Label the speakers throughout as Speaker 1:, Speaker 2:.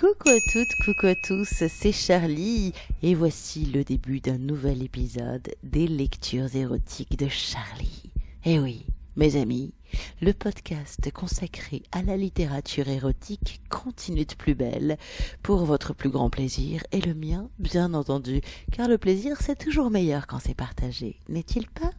Speaker 1: Coucou à toutes, coucou à tous, c'est Charlie et voici le début d'un nouvel épisode des lectures érotiques de Charlie. Eh oui, mes amis, le podcast consacré à la littérature érotique continue de plus belle pour votre plus grand plaisir et le mien, bien entendu, car le plaisir c'est toujours meilleur quand c'est partagé, n'est-il pas?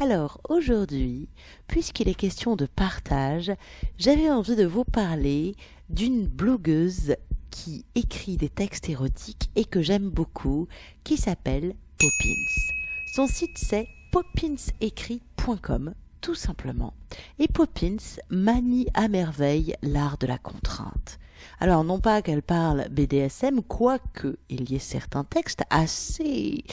Speaker 1: Alors aujourd'hui, puisqu'il est question de partage, j'avais envie de vous parler d'une blogueuse qui écrit des textes érotiques et que j'aime beaucoup, qui s'appelle Poppins. Son site c'est popinsécrit.com tout simplement. Et Poppins manie à merveille l'art de la contrainte. Alors non pas qu'elle parle BDSM, quoique il y ait certains textes assez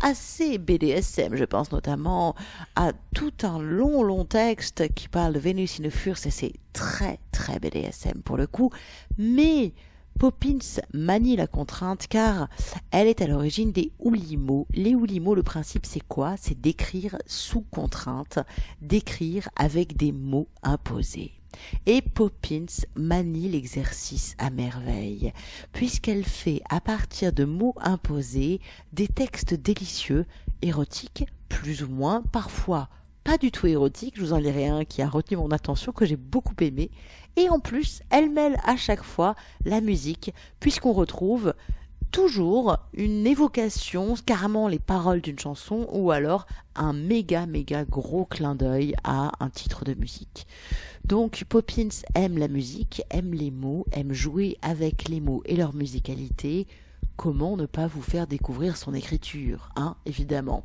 Speaker 1: assez BDSM, je pense notamment à tout un long long texte qui parle de Vénus in Furse et c'est très très BDSM pour le coup, mais Poppins manie la contrainte car elle est à l'origine des oulimos. Les oulimos, le principe c'est quoi? C'est d'écrire sous contrainte, d'écrire avec des mots imposés. Et Poppins manie l'exercice à merveille, puisqu'elle fait à partir de mots imposés des textes délicieux, érotiques, plus ou moins, parfois pas du tout érotique, je vous en lirai un qui a retenu mon attention, que j'ai beaucoup aimé. Et en plus, elle mêle à chaque fois la musique, puisqu'on retrouve toujours une évocation, carrément les paroles d'une chanson, ou alors un méga méga gros clin d'œil à un titre de musique. Donc Poppins aime la musique, aime les mots, aime jouer avec les mots et leur musicalité, comment ne pas vous faire découvrir son écriture, hein, évidemment.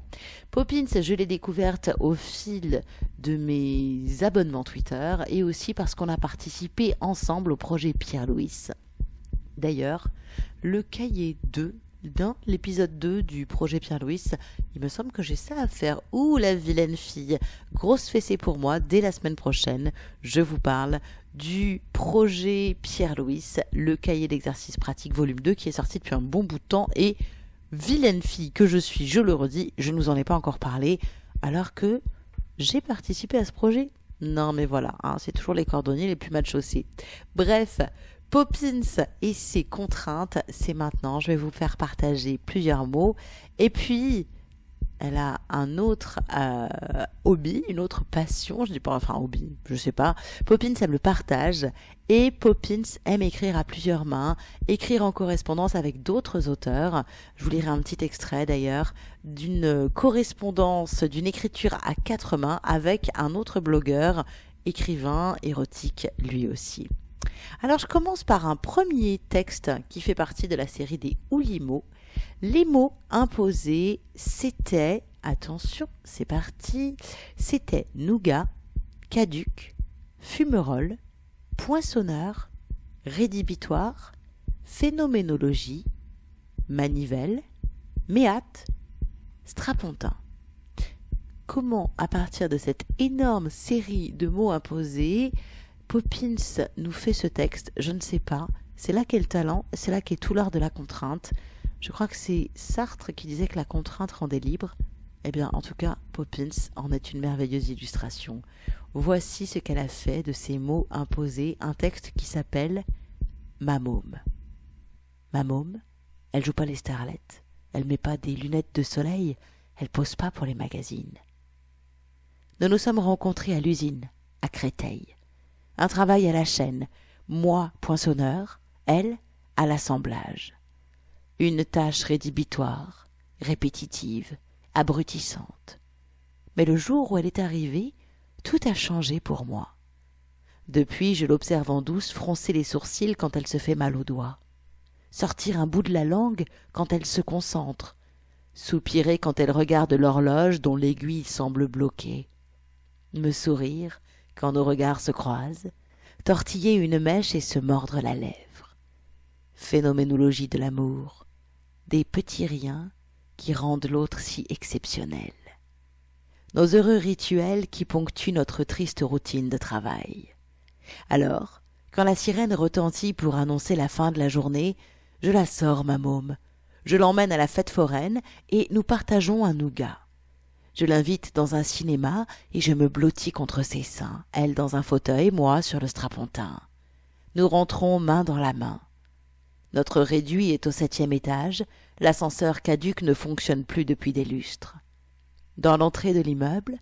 Speaker 1: Poppins, je l'ai découverte au fil de mes abonnements Twitter et aussi parce qu'on a participé ensemble au projet Pierre-Louis. D'ailleurs, le cahier 2 dans l'épisode 2 du projet Pierre-Louis, il me semble que j'ai ça à faire. Ouh, la vilaine fille. Grosse fessée pour moi, dès la semaine prochaine, je vous parle du projet Pierre-Louis, le cahier d'exercice pratique volume 2 qui est sorti depuis un bon bout de temps et vilaine fille que je suis, je le redis, je ne vous en ai pas encore parlé alors que j'ai participé à ce projet. Non mais voilà, hein, c'est toujours les cordonniers les plus mal chaussés. Bref, Poppins et ses contraintes, c'est maintenant, je vais vous faire partager plusieurs mots et puis elle a un autre euh, hobby, une autre passion, je dis pas enfin hobby, je sais pas. Poppins aime le partage et Poppins aime écrire à plusieurs mains, écrire en correspondance avec d'autres auteurs. Je vous lirai un petit extrait d'ailleurs d'une correspondance, d'une écriture à quatre mains avec un autre blogueur, écrivain érotique lui aussi. Alors je commence par un premier texte qui fait partie de la série des Oulimos les mots imposés, c'était, attention, c'est parti, c'était nougat, caduc, fumerole, poinçonneur, rédhibitoire, phénoménologie, manivelle, méate, strapontin. Comment, à partir de cette énorme série de mots imposés, Poppins nous fait ce texte? Je ne sais pas. C'est là qu'est le talent, c'est là qu'est tout l'art de la contrainte. Je crois que c'est Sartre qui disait que la contrainte rendait libre. Eh bien, en tout cas, Poppins en est une merveilleuse illustration. Voici ce qu'elle a fait de ces mots imposés, un texte qui s'appelle Ma môme. Ma môme, elle joue pas les starlettes, elle met pas des lunettes de soleil, elle pose pas pour les magazines. Nous nous sommes rencontrés à l'usine, à Créteil. Un travail à la chaîne, moi poinçonneur, elle à l'assemblage une tâche rédhibitoire, répétitive, abrutissante. Mais le jour où elle est arrivée, tout a changé pour moi. Depuis, je l'observe en douce froncer les sourcils quand elle se fait mal aux doigts, sortir un bout de la langue quand elle se concentre, soupirer quand elle regarde l'horloge dont l'aiguille semble bloquée, me sourire quand nos regards se croisent, tortiller une mèche et se mordre la lèvre. Phénoménologie de l'amour, des petits riens qui rendent l'autre si exceptionnel. Nos heureux rituels qui ponctuent notre triste routine de travail. Alors, quand la sirène retentit pour annoncer la fin de la journée, je la sors, ma môme. Je l'emmène à la fête foraine et nous partageons un nougat. Je l'invite dans un cinéma et je me blottis contre ses seins, elle dans un fauteuil, moi sur le strapontin. Nous rentrons main dans la main. Notre réduit est au septième étage, l'ascenseur caduque ne fonctionne plus depuis des lustres. Dans l'entrée de l'immeuble,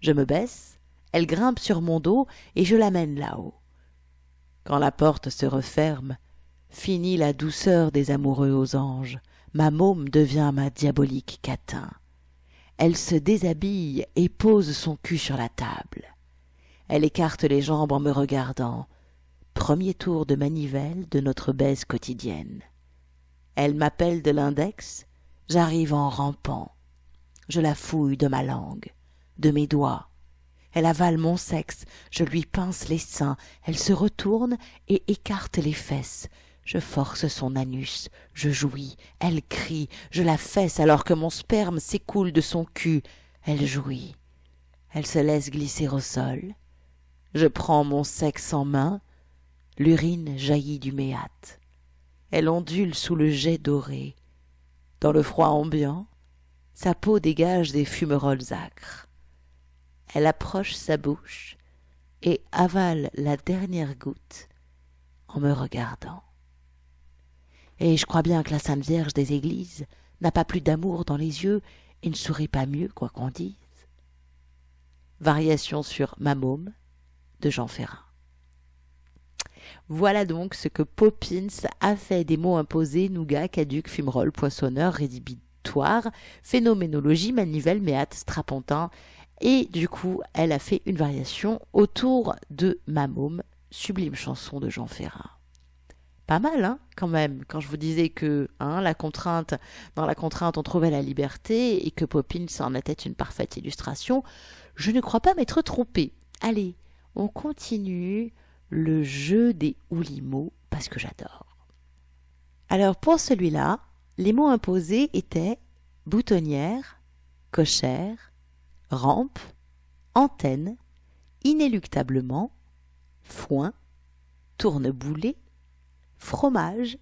Speaker 1: je me baisse, elle grimpe sur mon dos et je l'amène là-haut. Quand la porte se referme, finit la douceur des amoureux aux anges, ma môme devient ma diabolique catin. Elle se déshabille et pose son cul sur la table. Elle écarte les jambes en me regardant. Premier tour de manivelle de notre baise quotidienne. Elle m'appelle de l'index, j'arrive en rampant. Je la fouille de ma langue, de mes doigts. Elle avale mon sexe, je lui pince les seins, elle se retourne et écarte les fesses. Je force son anus, je jouis, elle crie, je la fesse alors que mon sperme s'écoule de son cul. Elle jouit. Elle se laisse glisser au sol. Je prends mon sexe en main, l'urine jaillit du méate. Elle ondule sous le jet doré. Dans le froid ambiant, sa peau dégage des fumerolles acres. Elle approche sa bouche et avale la dernière goutte en me regardant. Et je crois bien que la Sainte Vierge des Églises n'a pas plus d'amour dans les yeux et ne sourit pas mieux, quoi qu'on dise. Variation sur Ma môme de Jean Ferrat. Voilà donc ce que Poppins a fait des mots imposés, nougat, caduc, fumerole, poissonneur, rédhibitoire, phénoménologie, manivelle, méate, strapontin. Et du coup, elle a fait une variation autour de Ma môme, sublime chanson de Jean Ferrat pas mal, hein, quand même, quand je vous disais que hein, la contrainte, dans la contrainte, on trouvait la liberté et que Poppins en était une parfaite illustration, je ne crois pas m'être trompé. Allez, on continue le jeu des oulimos parce que j'adore. Alors pour celui-là, les mots imposés étaient boutonnière, cochère, rampe, antenne, inéluctablement, foin, tourneboulet, fromage,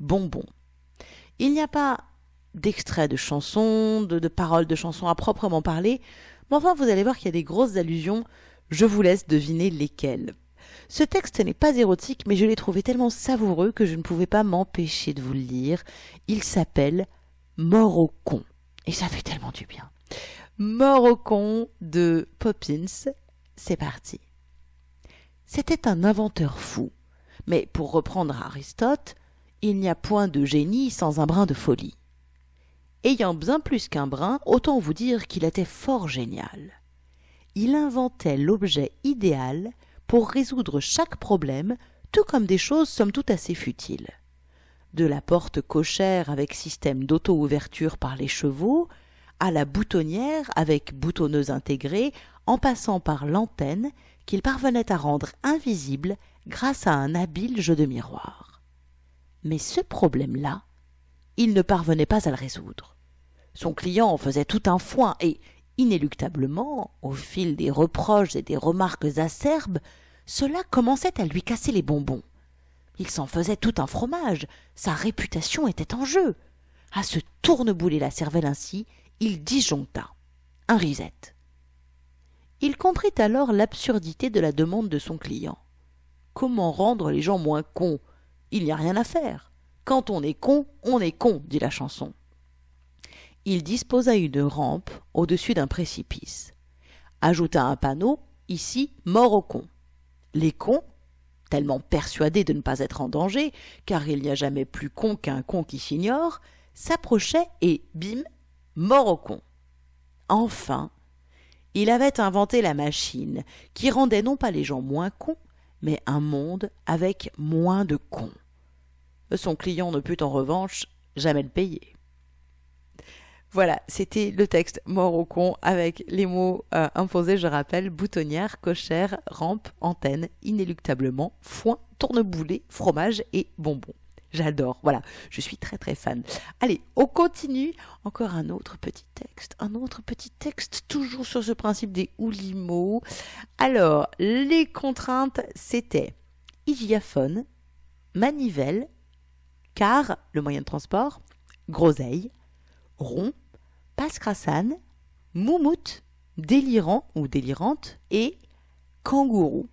Speaker 1: bonbon. Il n'y a pas d'extrait de chansons, de, paroles de chansons à proprement parler, mais enfin vous allez voir qu'il y a des grosses allusions, je vous laisse deviner lesquelles. Ce texte n'est pas érotique, mais je l'ai trouvé tellement savoureux que je ne pouvais pas m'empêcher de vous le lire. Il s'appelle Mort au con. Et ça fait tellement du bien. Mort au con de Poppins. C'est parti. C'était un inventeur fou mais pour reprendre Aristote, il n'y a point de génie sans un brin de folie. Ayant bien plus qu'un brin, autant vous dire qu'il était fort génial. Il inventait l'objet idéal pour résoudre chaque problème, tout comme des choses somme toute assez futiles. De la porte cochère avec système d'auto-ouverture par les chevaux, à la boutonnière avec boutonneuse intégrée, en passant par l'antenne qu'il parvenait à rendre invisible grâce à un habile jeu de miroir. Mais ce problème-là, il ne parvenait pas à le résoudre. Son client en faisait tout un foin et, inéluctablement, au fil des reproches et des remarques acerbes, cela commençait à lui casser les bonbons. Il s'en faisait tout un fromage, sa réputation était en jeu. À se tournebouler la cervelle ainsi, il disjoncta. Un risette. Il comprit alors l'absurdité de la demande de son client. Comment rendre les gens moins cons? Il n'y a rien à faire. Quand on est con, on est con, dit la chanson. Il disposa une rampe au-dessus d'un précipice. Ajouta un panneau, ici, mort aux cons. Les cons, tellement persuadés de ne pas être en danger, car il n'y a jamais plus con qu'un con qui s'ignore, s'approchaient et, bim, mort aux cons. Enfin, il avait inventé la machine qui rendait non pas les gens moins cons, mais un monde avec moins de cons. Son client ne put en revanche jamais le payer. Voilà, c'était le texte mort au con avec les mots euh, imposés, je rappelle, boutonnière, cochère, rampe, antenne, inéluctablement, foin, tourneboulet, fromage et bonbon. J'adore, voilà, je suis très très fan. Allez, on continue. Encore un autre petit texte, un autre petit texte, toujours sur ce principe des oulimos. Alors, les contraintes, c'était hygiaphone, manivelle, car, le moyen de transport, groseille, rond, passe-crassane, moumoute, délirant ou délirante et kangourou.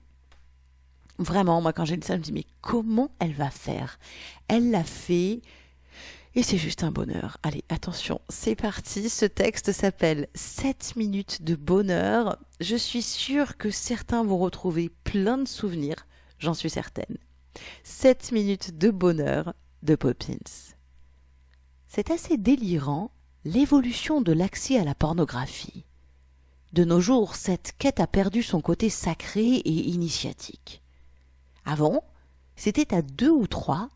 Speaker 1: Vraiment, moi, quand j'ai lu ça, je me dis, mais comment elle va faire? Elle l'a fait. Et c'est juste un bonheur. Allez, attention, c'est parti. Ce texte s'appelle 7 minutes de bonheur. Je suis sûre que certains vont retrouver plein de souvenirs, j'en suis certaine. 7 minutes de bonheur de Poppins. C'est assez délirant l'évolution de l'accès à la pornographie. De nos jours, cette quête a perdu son côté sacré et initiatique. Avant, c'était à deux ou trois,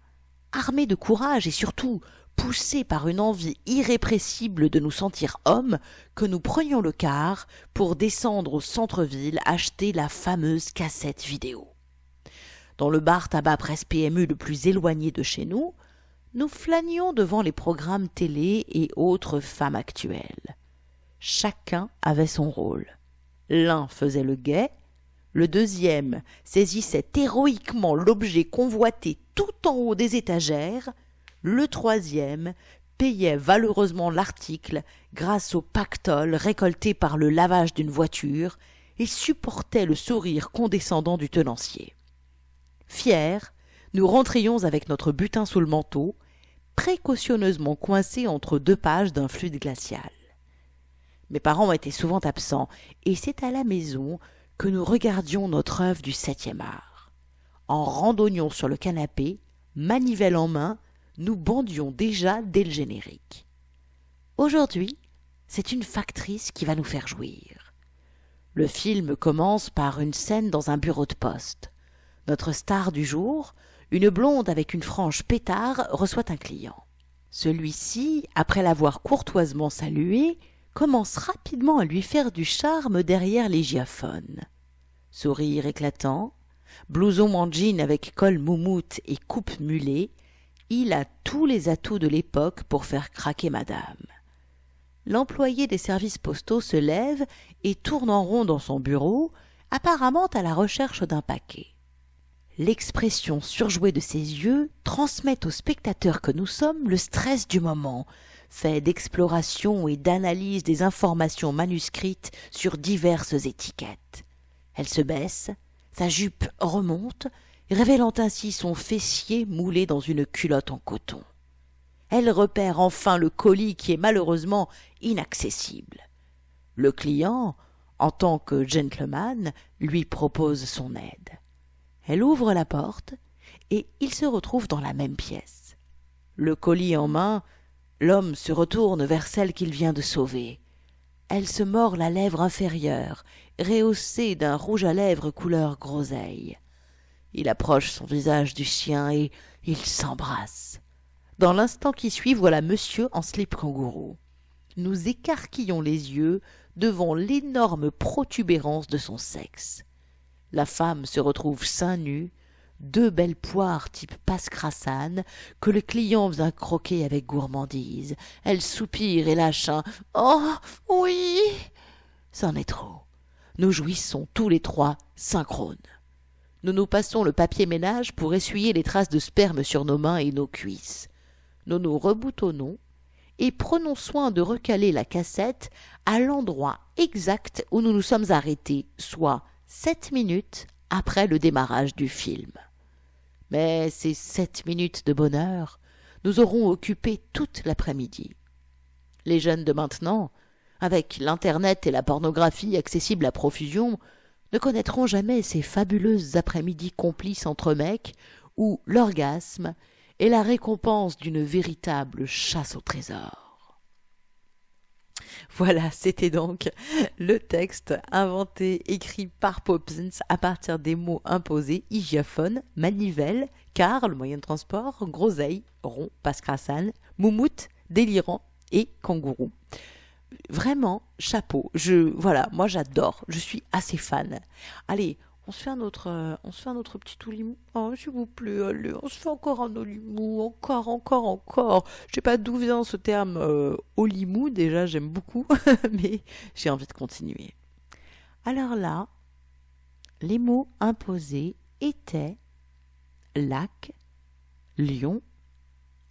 Speaker 1: armés de courage et surtout poussés par une envie irrépressible de nous sentir hommes, que nous prenions le car pour descendre au centre-ville acheter la fameuse cassette vidéo. Dans le bar tabac presse PMU le plus éloigné de chez nous, nous flânions devant les programmes télé et autres femmes actuelles. Chacun avait son rôle. L'un faisait le guet, le deuxième saisissait héroïquement l'objet convoité tout en haut des étagères, le troisième payait valeureusement l'article grâce au pactole récolté par le lavage d'une voiture et supportait le sourire condescendant du tenancier. Fiers, nous rentrions avec notre butin sous le manteau, précautionneusement coincé entre deux pages d'un fluide glacial. Mes parents étaient souvent absents, et c'est à la maison que nous regardions notre œuvre du septième art. En randonnions sur le canapé, manivelle en main, nous bandions déjà dès le générique. Aujourd'hui, c'est une factrice qui va nous faire jouir. Le film commence par une scène dans un bureau de poste. Notre star du jour, une blonde avec une frange pétard reçoit un client. Celui-ci, après l'avoir courtoisement salué, commence rapidement à lui faire du charme derrière les giaphones. Sourire éclatant, blouson en jean avec col moumoute et coupe mulet, il a tous les atouts de l'époque pour faire craquer madame. L'employé des services postaux se lève et tourne en rond dans son bureau, apparemment à la recherche d'un paquet. L'expression surjouée de ses yeux transmet aux spectateurs que nous sommes le stress du moment, fait d'exploration et d'analyse des informations manuscrites sur diverses étiquettes. Elle se baisse, sa jupe remonte, révélant ainsi son fessier moulé dans une culotte en coton. Elle repère enfin le colis qui est malheureusement inaccessible. Le client, en tant que gentleman, lui propose son aide. Elle ouvre la porte, et il se retrouve dans la même pièce. Le colis en main, l'homme se retourne vers celle qu'il vient de sauver. Elle se mord la lèvre inférieure, rehaussée d'un rouge à lèvres couleur groseille. Il approche son visage du sien et ils s'embrassent. Dans l'instant qui suit, voilà monsieur en slip kangourou. Nous écarquillons les yeux devant l'énorme protubérance de son sexe. La femme se retrouve seins nus, deux belles poires type passe-crassane que le client vient croquer avec gourmandise. Elle soupire et lâche un Oh oui C'en est trop. Nous jouissons tous les trois synchrones. Nous nous passons le papier ménage pour essuyer les traces de sperme sur nos mains et nos cuisses. Nous nous reboutonnons et prenons soin de recaler la cassette à l'endroit exact où nous nous sommes arrêtés, soit sept minutes après le démarrage du film. Mais ces sept minutes de bonheur nous auront occupé toute l'après-midi. Les jeunes de maintenant, avec l'Internet et la pornographie accessibles à profusion, ne connaîtront jamais ces fabuleuses après-midi complices entre mecs où l'orgasme est la récompense d'une véritable chasse au trésor. Voilà, c'était donc le texte inventé, écrit par Poppins à partir des mots imposés hygiophone, manivelle, car, le moyen de transport, groseille, rond, pascrassane, moumoute, délirant et kangourou. Vraiment, chapeau. Je, voilà, moi j'adore. Je suis assez fan. Allez, on se fait un autre, euh, on se fait un autre petit oulimou. Oh, s'il vous plaît, allez, on se fait encore un olimou, encore, encore, encore. Je sais pas d'où vient ce terme euh, olimou, déjà j'aime beaucoup, mais j'ai envie de continuer. Alors là, les mots imposés étaient lac, lion,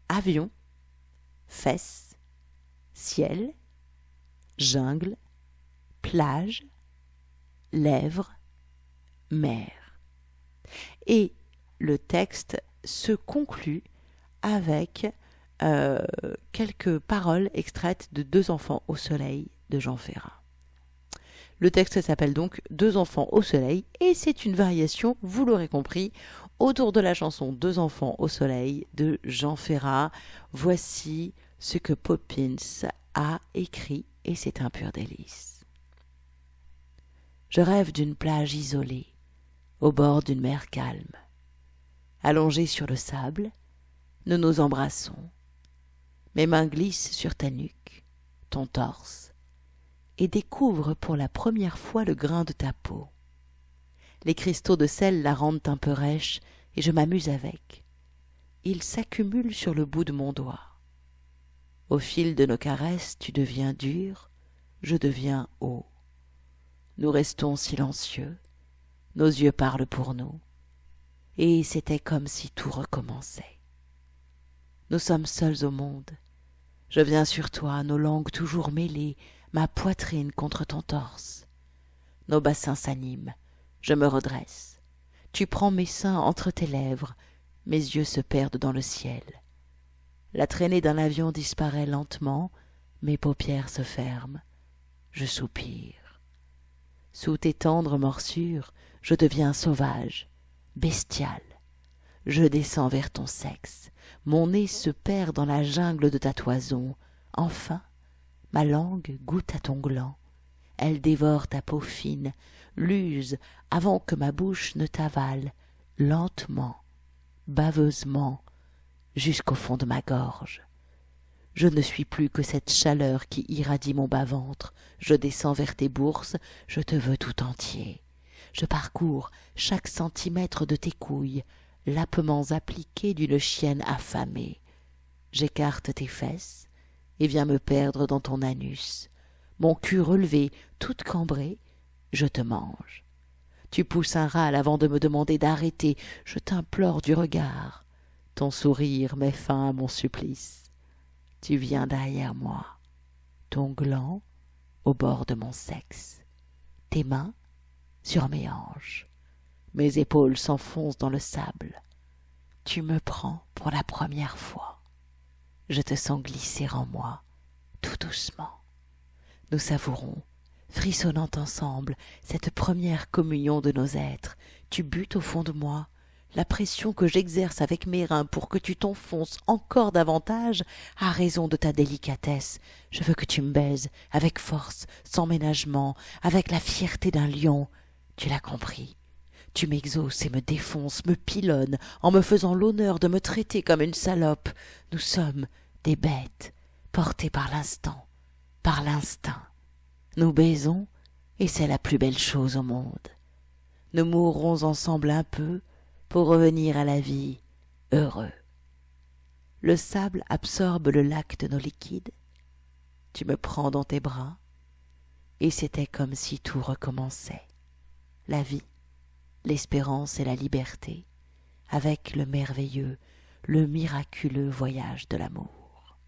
Speaker 1: avion, fesses, ciel, jungle, plage, lèvres, mer. Et le texte se conclut avec euh, quelques paroles extraites de Deux enfants au soleil de Jean Ferrat. Le texte s'appelle donc Deux enfants au soleil et c'est une variation, vous l'aurez compris, autour de la chanson Deux enfants au soleil de Jean Ferrat. Voici ce que Poppins a écrit et c'est un pur délice. Je rêve d'une plage isolée, au bord d'une mer calme. Allongés sur le sable, nous nous embrassons. Mes mains glissent sur ta nuque, ton torse, et découvrent pour la première fois le grain de ta peau. Les cristaux de sel la rendent un peu rêche, et je m'amuse avec. Ils s'accumulent sur le bout de mon doigt. Au fil de nos caresses, tu deviens dur, je deviens haut. Nous restons silencieux, nos yeux parlent pour nous, et c'était comme si tout recommençait. Nous sommes seuls au monde. Je viens sur toi, nos langues toujours mêlées, ma poitrine contre ton torse. Nos bassins s'animent, je me redresse. Tu prends mes seins entre tes lèvres, mes yeux se perdent dans le ciel. La traînée d'un avion disparaît lentement, mes paupières se ferment, je soupire. Sous tes tendres morsures, je deviens sauvage, bestial. Je descends vers ton sexe, mon nez se perd dans la jungle de ta toison. Enfin, ma langue goûte à ton gland. Elle dévore ta peau fine, l'use avant que ma bouche ne t'avale, lentement, baveusement, jusqu'au fond de ma gorge. Je ne suis plus que cette chaleur qui irradie mon bas-ventre. Je descends vers tes bourses, je te veux tout entier. Je parcours chaque centimètre de tes couilles, lapements appliqués d'une chienne affamée. J'écarte tes fesses et viens me perdre dans ton anus. Mon cul relevé, toute cambrée, je te mange. Tu pousses un râle avant de me demander d'arrêter. Je t'implore du regard. Ton sourire met fin à mon supplice. Tu viens derrière moi, ton gland au bord de mon sexe, tes mains sur mes hanches. Mes épaules s'enfoncent dans le sable. Tu me prends pour la première fois. Je te sens glisser en moi, tout doucement. Nous savourons, frissonnant ensemble, cette première communion de nos êtres. Tu butes au fond de moi. La pression que j'exerce avec mes reins pour que tu t'enfonces encore davantage a raison de ta délicatesse. Je veux que tu me baises, avec force, sans ménagement, avec la fierté d'un lion. Tu l'as compris. Tu m'exauces et me défonces, me pilonnes, en me faisant l'honneur de me traiter comme une salope. Nous sommes des bêtes, portées par l'instant, par l'instinct. Nous baisons, et c'est la plus belle chose au monde. Nous mourrons ensemble un peu pour revenir à la vie heureux. Le sable absorbe le lac de nos liquides. Tu me prends dans tes bras, et c'était comme si tout recommençait. La vie, l'espérance et la liberté, avec le merveilleux, le miraculeux voyage de l'amour.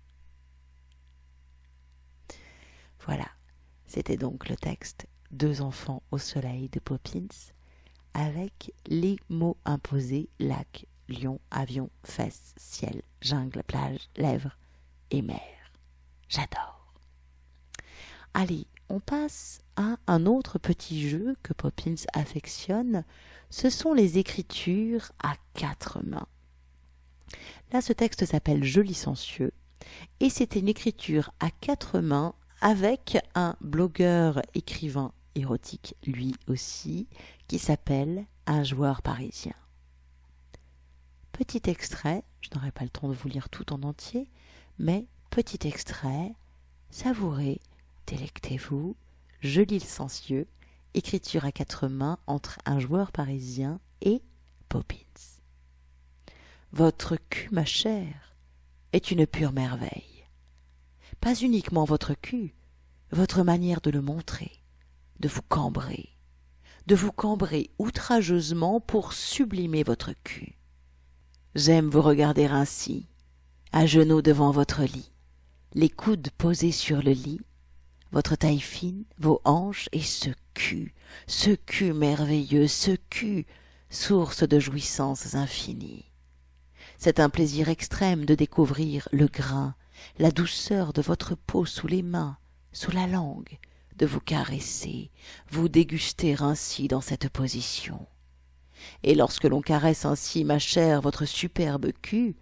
Speaker 1: Voilà, c'était donc le texte Deux enfants au soleil de Poppins, avec les mots imposés lac, lion, avion, fesses, ciel, jungle, plage, lèvres et mer. J'adore. Allez, on passe à un autre petit jeu que Poppins affectionne, ce sont les écritures à quatre mains. Là, ce texte s'appelle Je licencieux et c'est une écriture à quatre mains avec un blogueur écrivain érotique lui aussi qui s'appelle Un joueur parisien. Petit extrait, je n'aurai pas le temps de vous lire tout en entier, mais petit extrait, savourez Délectez-vous, le sensieux, écriture à quatre mains entre un joueur parisien et Poppins. Votre cul, ma chère, est une pure merveille. Pas uniquement votre cul, votre manière de le montrer, de vous cambrer, de vous cambrer outrageusement pour sublimer votre cul. J'aime vous regarder ainsi, à genoux devant votre lit, les coudes posés sur le lit, votre taille fine, vos hanches et ce cul, ce cul merveilleux, ce cul, source de jouissances infinies. C'est un plaisir extrême de découvrir le grain, la douceur de votre peau sous les mains, sous la langue, de vous caresser, vous déguster ainsi dans cette position. Et lorsque l'on caresse ainsi, ma chère, votre superbe cul,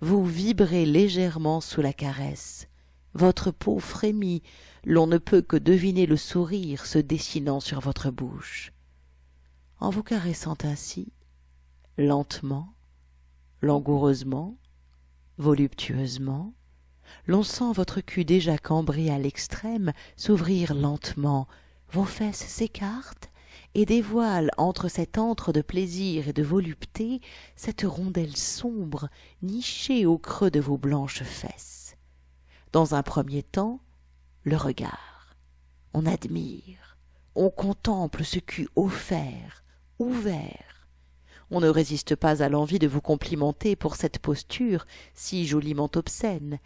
Speaker 1: vous vibrez légèrement sous la caresse, votre peau frémit, l'on ne peut que deviner le sourire se dessinant sur votre bouche. En vous caressant ainsi, lentement, langoureusement, voluptueusement, l'on sent votre cul déjà cambré à l'extrême s'ouvrir lentement, vos fesses s'écartent et dévoilent entre cet antre de plaisir et de volupté cette rondelle sombre nichée au creux de vos blanches fesses. Dans un premier temps, le regard. On admire, on contemple ce cul offert, ouvert. On ne résiste pas à l'envie de vous complimenter pour cette posture si joliment obscène,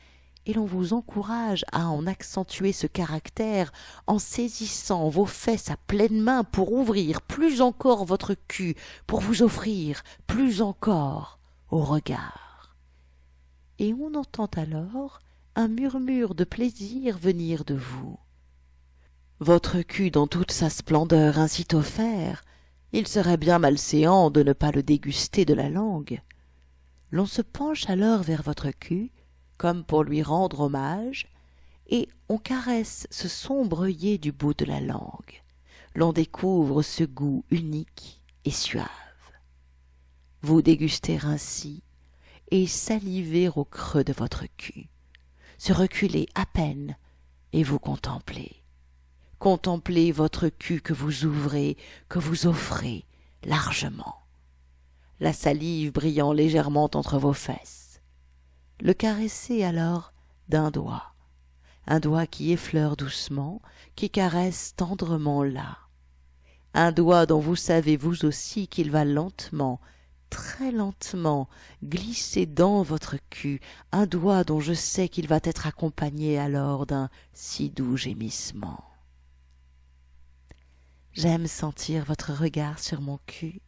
Speaker 1: et l'on vous encourage à en accentuer ce caractère en saisissant vos fesses à pleine main pour ouvrir plus encore votre cul, pour vous offrir plus encore au regard. Et on entend alors un murmure de plaisir venir de vous. Votre cul dans toute sa splendeur ainsi offert, il serait bien malséant de ne pas le déguster de la langue. L'on se penche alors vers votre cul, comme pour lui rendre hommage, et on caresse ce sombre œillet du bout de la langue. L'on découvre ce goût unique et suave. Vous dégustez ainsi et salivez au creux de votre cul, se reculer à peine et vous contempler. Contemplez votre cul que vous ouvrez, que vous offrez largement, la salive brillant légèrement entre vos fesses. Le caresser alors d'un doigt, un doigt qui effleure doucement, qui caresse tendrement là, un doigt dont vous savez vous aussi qu'il va lentement, très lentement, glisser dans votre cul, un doigt dont je sais qu'il va être accompagné alors d'un si doux gémissement. J'aime sentir votre regard sur mon cul,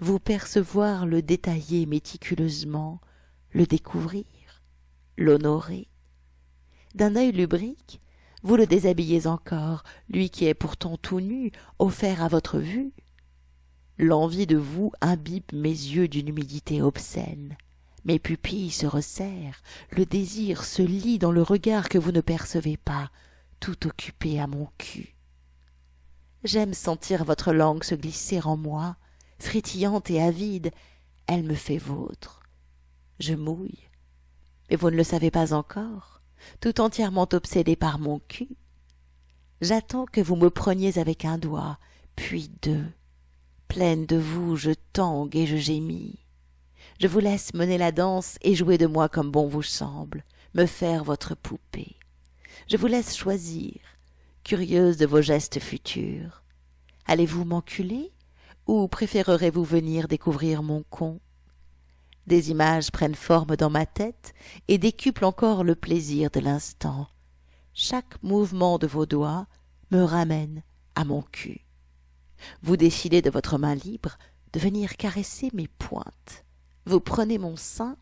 Speaker 1: vous percevoir le détailler méticuleusement, le découvrir, l'honorer. D'un œil lubrique, vous le déshabillez encore, lui qui est pourtant tout nu, offert à votre vue. L'envie de vous imbibe mes yeux d'une humidité obscène. Mes pupilles se resserrent, le désir se lit dans le regard que vous ne percevez pas, tout occupé à mon cul. J'aime sentir votre langue se glisser en moi, frétillante et avide, elle me fait vôtre je mouille. Mais vous ne le savez pas encore, tout entièrement obsédé par mon cul. J'attends que vous me preniez avec un doigt, puis deux. Pleine de vous, je tangue et je gémis. Je vous laisse mener la danse et jouer de moi comme bon vous semble, me faire votre poupée. Je vous laisse choisir, curieuse de vos gestes futurs. Allez-vous m'enculer ou préférerez-vous venir découvrir mon con? Des images prennent forme dans ma tête et décuplent encore le plaisir de l'instant. Chaque mouvement de vos doigts me ramène à mon cul. Vous décidez de votre main libre de venir caresser mes pointes. Vous prenez mon sein,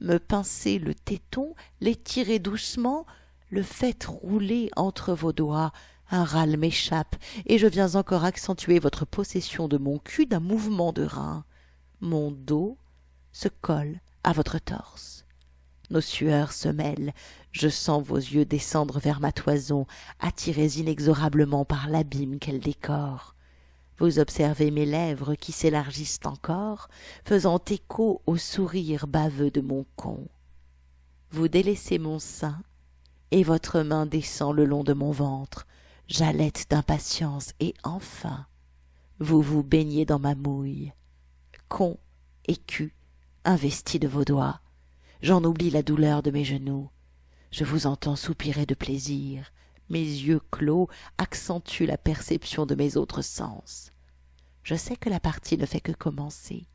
Speaker 1: me pincez le téton, l'étirez doucement, le faites rouler entre vos doigts, un râle m'échappe, et je viens encore accentuer votre possession de mon cul d'un mouvement de rein. Mon dos se colle à votre torse. Nos sueurs se mêlent, je sens vos yeux descendre vers ma toison, attirés inexorablement par l'abîme qu'elle décore. Vous observez mes lèvres qui s'élargissent encore, faisant écho au sourire baveux de mon con. Vous délaissez mon sein, et votre main descend le long de mon ventre, j'halète d'impatience, et enfin, vous vous baignez dans ma mouille. Con cul investi de vos doigts. J'en oublie la douleur de mes genoux. Je vous entends soupirer de plaisir. Mes yeux clos accentuent la perception de mes autres sens. Je sais que la partie ne fait que commencer.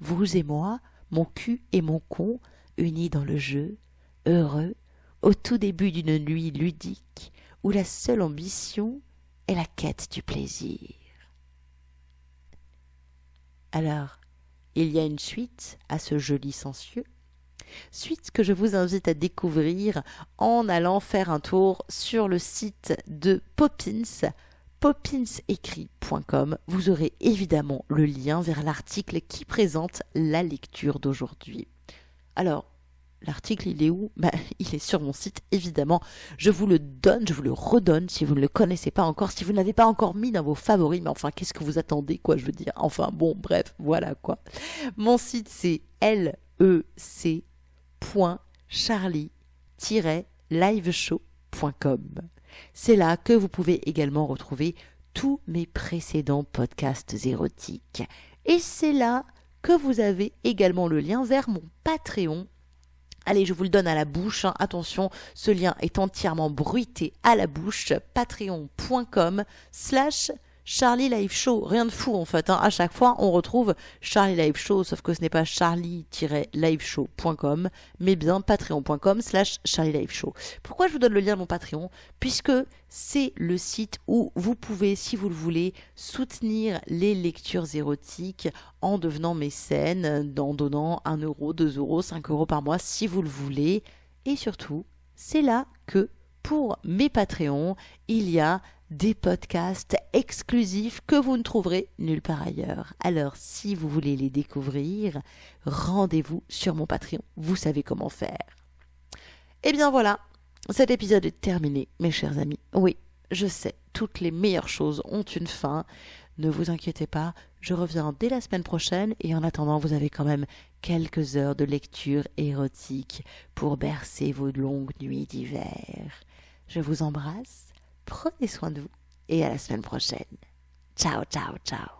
Speaker 1: Vous et moi, mon cul et mon con, unis dans le jeu, heureux, au tout début d'une nuit ludique, où la seule ambition est la quête du plaisir. Alors, il y a une suite à ce jeu licencieux, suite que je vous invite à découvrir en allant faire un tour sur le site de Poppins, popinsécrit.com. Vous aurez évidemment le lien vers l'article qui présente la lecture d'aujourd'hui. Alors, L'article, il est où? Bah, Il est sur mon site, évidemment. Je vous le donne, je vous le redonne si vous ne le connaissez pas encore, si vous ne l'avez pas encore mis dans vos favoris. Mais enfin, qu'est-ce que vous attendez, quoi, je veux dire? Enfin, bon, bref, voilà, quoi. Mon site, c'est lec.charlie-liveshow.com. C'est là que vous pouvez également retrouver tous mes précédents podcasts érotiques. Et c'est là que vous avez également le lien vers mon Patreon Allez, je vous le donne à la bouche. Hein. Attention, ce lien est entièrement bruité à la bouche. Patreon.com slash Charlie Live Show, rien de fou en fait. Hein. À chaque fois, on retrouve Charlie Live Show, sauf que ce n'est pas charlie-liveshow.com, mais bien patreon.com slash Charlie Live Show. Pourquoi je vous donne le lien de mon Patreon? Puisque c'est le site où vous pouvez, si vous le voulez, soutenir les lectures érotiques en devenant mécène, en donnant 1 euro, 2 euros, 5 euros par mois, si vous le voulez. Et surtout, c'est là que pour mes Patreons, il y a des podcasts exclusifs que vous ne trouverez nulle part ailleurs. Alors, si vous voulez les découvrir, rendez-vous sur mon Patreon. Vous savez comment faire. Et eh bien voilà, cet épisode est terminé, mes chers amis. Oui, je sais, toutes les meilleures choses ont une fin. Ne vous inquiétez pas, je reviens dès la semaine prochaine et en attendant, vous avez quand même quelques heures de lecture érotique pour bercer vos longues nuits d'hiver. Je vous embrasse, prenez soin de vous et à la semaine prochaine. Ciao, ciao, ciao.